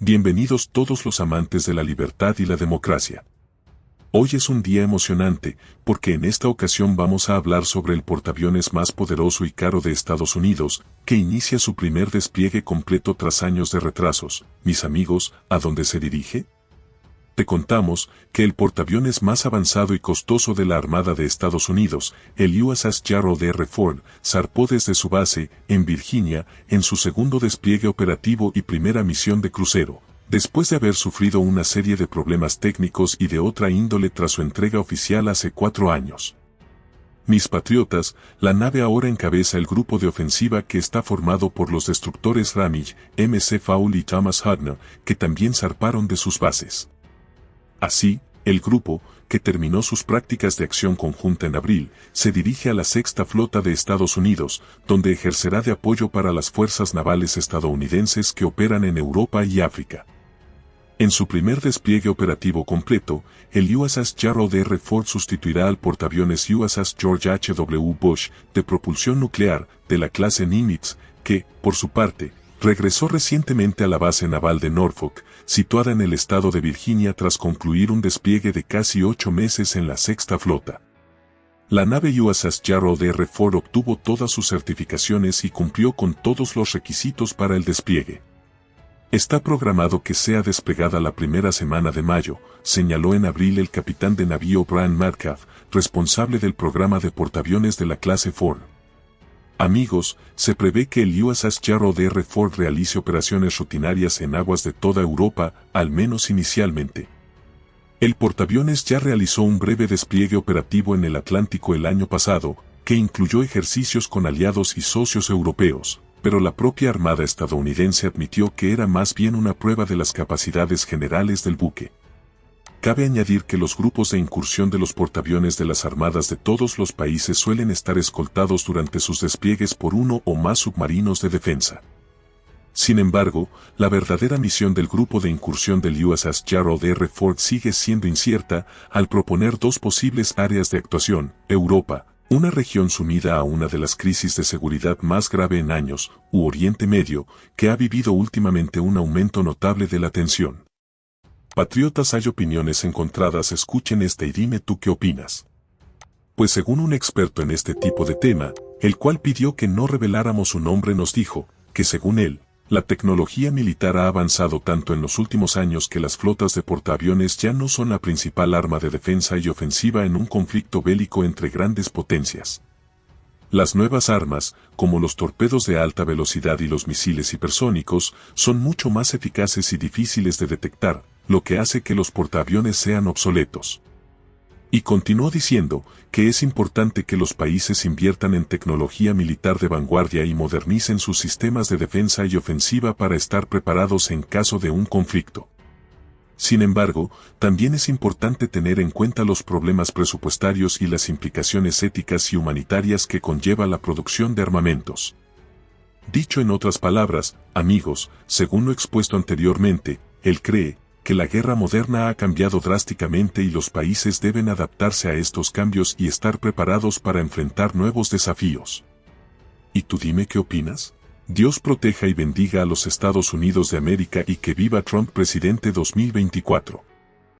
Bienvenidos todos los amantes de la libertad y la democracia. Hoy es un día emocionante, porque en esta ocasión vamos a hablar sobre el portaaviones más poderoso y caro de Estados Unidos, que inicia su primer despliegue completo tras años de retrasos. Mis amigos, ¿a dónde se dirige? Te contamos que el portaaviones más avanzado y costoso de la Armada de Estados Unidos, el USS Gerald R. Ford, zarpó desde su base, en Virginia, en su segundo despliegue operativo y primera misión de crucero, después de haber sufrido una serie de problemas técnicos y de otra índole tras su entrega oficial hace cuatro años. Mis patriotas, la nave ahora encabeza el grupo de ofensiva que está formado por los destructores Ramage, MC Fowl y Thomas Hudner, que también zarparon de sus bases. Así, el grupo, que terminó sus prácticas de acción conjunta en abril, se dirige a la Sexta Flota de Estados Unidos, donde ejercerá de apoyo para las fuerzas navales estadounidenses que operan en Europa y África. En su primer despliegue operativo completo, el USS Gerald R. Ford sustituirá al portaaviones USS George H. W. Bush de propulsión nuclear de la clase Nimitz, que, por su parte, regresó recientemente a la base naval de Norfolk, situada en el estado de Virginia tras concluir un despliegue de casi ocho meses en la sexta flota. La nave USS Gerald R. Ford obtuvo todas sus certificaciones y cumplió con todos los requisitos para el despliegue. Está programado que sea desplegada la primera semana de mayo, señaló en abril el capitán de navío Brian Metcalf, responsable del programa de portaaviones de la clase Ford. Amigos, se prevé que el USS Gerald R. Ford realice operaciones rutinarias en aguas de toda Europa, al menos inicialmente. El portaaviones ya realizó un breve despliegue operativo en el Atlántico el año pasado, que incluyó ejercicios con aliados y socios europeos, pero la propia Armada estadounidense admitió que era más bien una prueba de las capacidades generales del buque. Cabe añadir que los grupos de incursión de los portaaviones de las armadas de todos los países suelen estar escoltados durante sus despliegues por uno o más submarinos de defensa. Sin embargo, la verdadera misión del grupo de incursión del USS Gerald R. Ford sigue siendo incierta al proponer dos posibles áreas de actuación, Europa, una región sumida a una de las crisis de seguridad más grave en años, u Oriente Medio, que ha vivido últimamente un aumento notable de la tensión. Patriotas hay opiniones encontradas, escuchen esta y dime tú qué opinas. Pues según un experto en este tipo de tema, el cual pidió que no reveláramos su nombre nos dijo, que según él, la tecnología militar ha avanzado tanto en los últimos años que las flotas de portaaviones ya no son la principal arma de defensa y ofensiva en un conflicto bélico entre grandes potencias. Las nuevas armas, como los torpedos de alta velocidad y los misiles hipersónicos, son mucho más eficaces y difíciles de detectar, lo que hace que los portaaviones sean obsoletos. Y continuó diciendo que es importante que los países inviertan en tecnología militar de vanguardia y modernicen sus sistemas de defensa y ofensiva para estar preparados en caso de un conflicto. Sin embargo, también es importante tener en cuenta los problemas presupuestarios y las implicaciones éticas y humanitarias que conlleva la producción de armamentos. Dicho en otras palabras, amigos, según lo expuesto anteriormente, él cree que la guerra moderna ha cambiado drásticamente y los países deben adaptarse a estos cambios y estar preparados para enfrentar nuevos desafíos. ¿Y tú dime qué opinas? Dios proteja y bendiga a los Estados Unidos de América y que viva Trump presidente 2024.